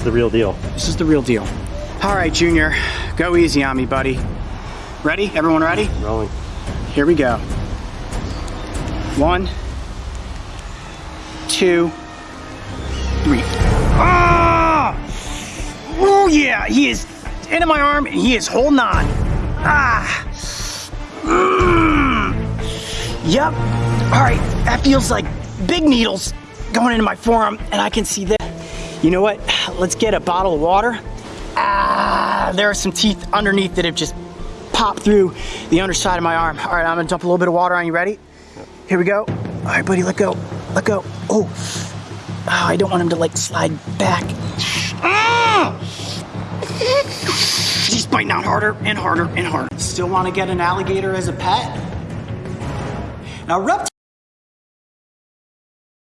is the real deal. This is the real deal. All right, Junior, go easy on me, buddy. Ready? Everyone ready? Rolling. Here we go. One, two, three. Ah! Oh yeah, he is into my arm and he is holding on. Ah! Mm. Yep. All right, that feels like big needles going into my forearm and I can see that. You know what? Let's get a bottle of water. Ah, there are some teeth underneath that have just popped through the underside of my arm. All right, I'm gonna dump a little bit of water on you. Ready? Here we go. All right, buddy, let go. Let go. Oh, oh I don't want him to like slide back. Ah! He's biting out harder and harder and harder. Still want to get an alligator as a pet? Now, reptiles